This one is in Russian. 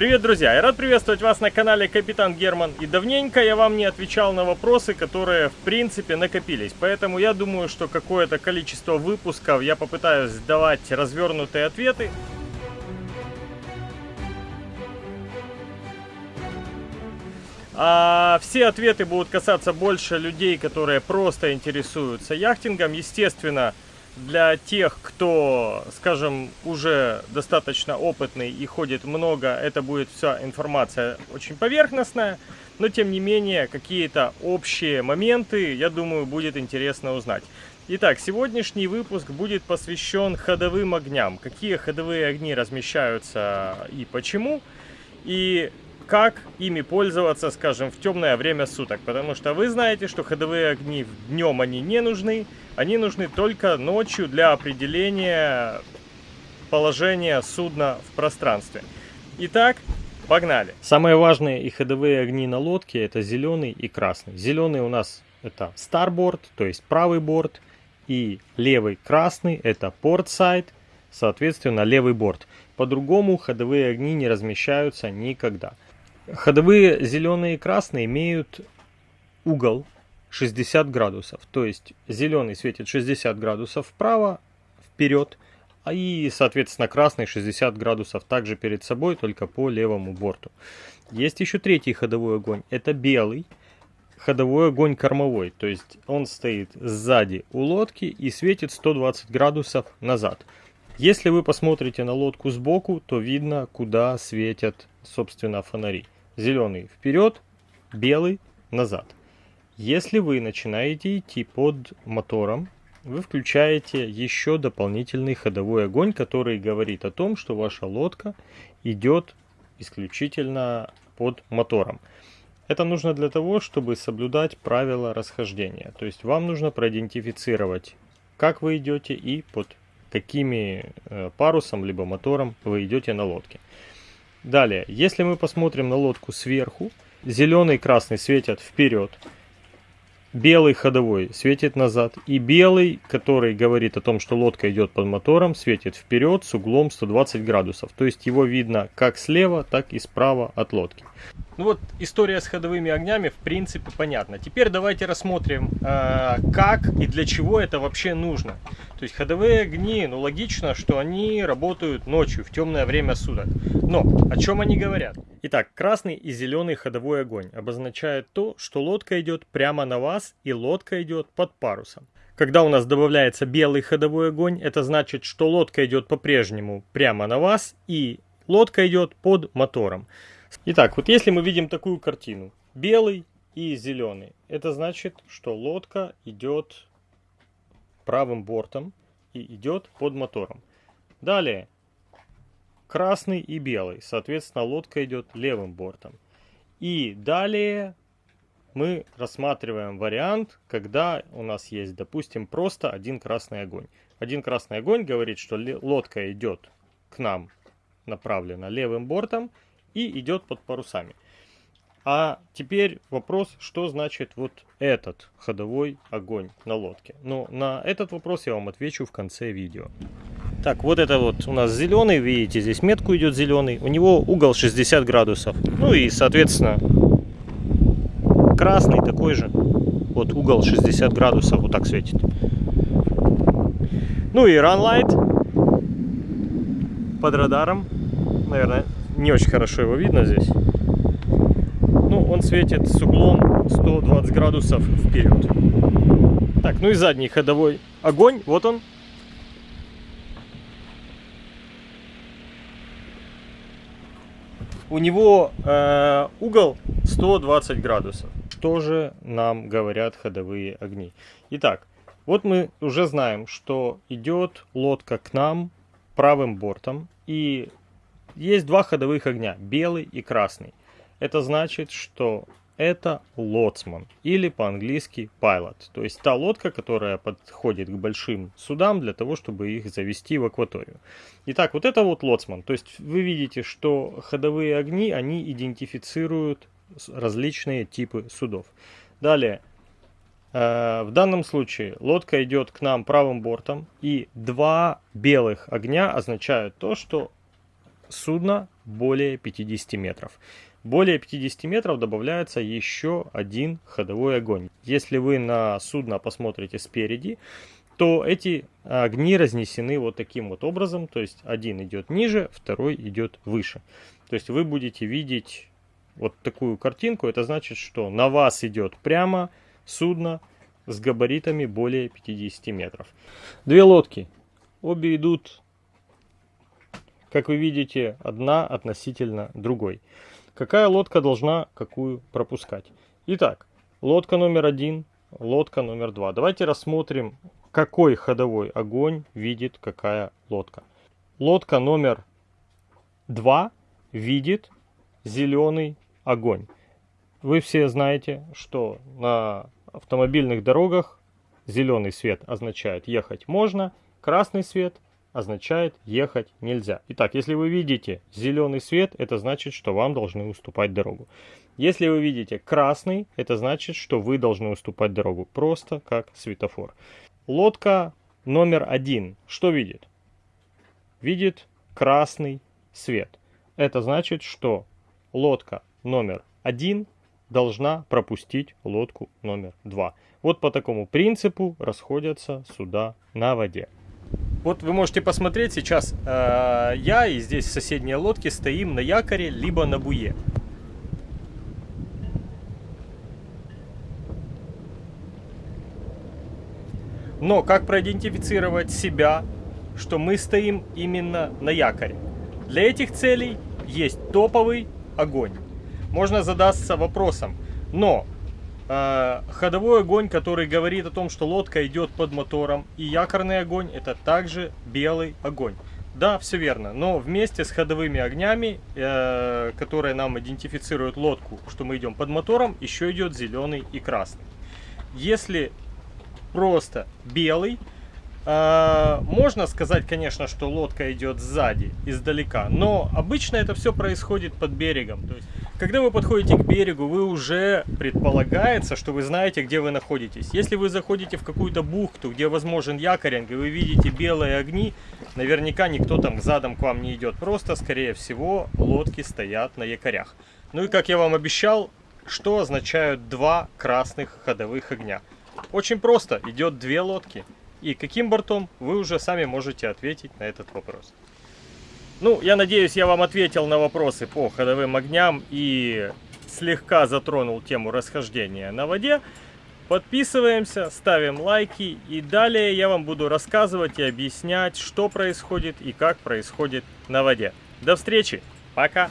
Привет, друзья! Я рад приветствовать вас на канале Капитан Герман. И давненько я вам не отвечал на вопросы, которые в принципе накопились. Поэтому я думаю, что какое-то количество выпусков я попытаюсь давать развернутые ответы. А все ответы будут касаться больше людей, которые просто интересуются яхтингом. Естественно, для тех, кто, скажем, уже достаточно опытный и ходит много, это будет вся информация очень поверхностная, но тем не менее какие-то общие моменты, я думаю, будет интересно узнать. Итак, сегодняшний выпуск будет посвящен ходовым огням. Какие ходовые огни размещаются и почему. И как ими пользоваться, скажем, в темное время суток. Потому что вы знаете, что ходовые огни днем они не нужны, они нужны только ночью для определения положения судна в пространстве. Итак, погнали. Самые важные и ходовые огни на лодке это зеленый и красный. Зеленый у нас это старборд, то есть правый борт, и левый красный это порт-сайд, соответственно левый борт. По-другому ходовые огни не размещаются никогда. Ходовые зеленые и красные имеют угол 60 градусов. То есть зеленый светит 60 градусов вправо, вперед, а и, соответственно, красный 60 градусов также перед собой, только по левому борту. Есть еще третий ходовой огонь. Это белый ходовой огонь кормовой. То есть он стоит сзади у лодки и светит 120 градусов назад. Если вы посмотрите на лодку сбоку, то видно, куда светят, собственно, фонари. Зеленый вперед, белый назад. Если вы начинаете идти под мотором, вы включаете еще дополнительный ходовой огонь, который говорит о том, что ваша лодка идет исключительно под мотором. Это нужно для того, чтобы соблюдать правила расхождения. То есть вам нужно проидентифицировать, как вы идете и под какими э, парусом либо мотором вы идете на лодке. Далее, если мы посмотрим на лодку сверху, зеленый и красный светят вперед, белый ходовой светит назад, и белый, который говорит о том, что лодка идет под мотором, светит вперед с углом 120 градусов. То есть его видно как слева, так и справа от лодки. Ну вот история с ходовыми огнями в принципе понятна. Теперь давайте рассмотрим, э, как и для чего это вообще нужно. То есть ходовые огни, ну логично, что они работают ночью, в темное время суток. Но о чем они говорят? Итак, красный и зеленый ходовой огонь обозначает то, что лодка идет прямо на вас и лодка идет под парусом. Когда у нас добавляется белый ходовой огонь, это значит, что лодка идет по-прежнему прямо на вас и лодка идет под мотором. Итак, вот если мы видим такую картину, белый и зеленый, это значит, что лодка идет правым бортом и идет под мотором. Далее, красный и белый, соответственно, лодка идет левым бортом. И далее мы рассматриваем вариант, когда у нас есть, допустим, просто один красный огонь. Один красный огонь говорит, что лодка идет к нам направлена левым бортом, и идет под парусами. А теперь вопрос, что значит вот этот ходовой огонь на лодке. Ну, на этот вопрос я вам отвечу в конце видео. Так, вот это вот у нас зеленый, видите, здесь метку идет зеленый. У него угол 60 градусов. Ну и, соответственно, красный такой же. Вот угол 60 градусов, вот так светит. Ну и run light под радаром, наверное, не очень хорошо его видно здесь. Ну, он светит с углом 120 градусов вперед. Так, ну и задний ходовой огонь, вот он. У него э, угол 120 градусов. Что же нам говорят ходовые огни? Итак, вот мы уже знаем, что идет лодка к нам правым бортом. И есть два ходовых огня, белый и красный. Это значит, что это лоцман или по-английски pilot. То есть та лодка, которая подходит к большим судам для того, чтобы их завести в акваторию. Итак, вот это вот лоцман. То есть вы видите, что ходовые огни, они идентифицируют различные типы судов. Далее, э, в данном случае лодка идет к нам правым бортом, и два белых огня означают то, что судно более 50 метров. Более 50 метров добавляется еще один ходовой огонь. Если вы на судно посмотрите спереди, то эти огни разнесены вот таким вот образом. То есть один идет ниже, второй идет выше. То есть вы будете видеть вот такую картинку. Это значит, что на вас идет прямо судно с габаритами более 50 метров. Две лодки. Обе идут, как вы видите, одна относительно другой. Какая лодка должна какую пропускать? Итак, лодка номер один, лодка номер два. Давайте рассмотрим, какой ходовой огонь видит какая лодка. Лодка номер два видит зеленый огонь. Вы все знаете, что на автомобильных дорогах зеленый свет означает ехать можно, красный свет означает ехать нельзя. Итак, если вы видите зеленый свет, это значит, что вам должны уступать дорогу. Если вы видите красный, это значит, что вы должны уступать дорогу. Просто как светофор. Лодка номер один что видит? Видит красный свет. Это значит, что лодка номер один должна пропустить лодку номер два. Вот по такому принципу расходятся суда на воде. Вот вы можете посмотреть сейчас, э, я и здесь в соседней лодке стоим на якоре, либо на буе. Но как проидентифицировать себя, что мы стоим именно на якоре? Для этих целей есть топовый огонь можно задаться вопросом. Но ходовой огонь, который говорит о том, что лодка идет под мотором, и якорный огонь, это также белый огонь. Да, все верно, но вместе с ходовыми огнями, э, которые нам идентифицируют лодку, что мы идем под мотором, еще идет зеленый и красный. Если просто белый, э, можно сказать, конечно, что лодка идет сзади, издалека, но обычно это все происходит под берегом. То есть когда вы подходите к берегу, вы уже предполагается, что вы знаете, где вы находитесь. Если вы заходите в какую-то бухту, где возможен якоринг, и вы видите белые огни, наверняка никто там задом к вам не идет. Просто, скорее всего, лодки стоят на якорях. Ну и как я вам обещал, что означают два красных ходовых огня? Очень просто, идет две лодки. И каким бортом, вы уже сами можете ответить на этот вопрос. Ну, я надеюсь, я вам ответил на вопросы по ходовым огням и слегка затронул тему расхождения на воде. Подписываемся, ставим лайки и далее я вам буду рассказывать и объяснять, что происходит и как происходит на воде. До встречи, пока!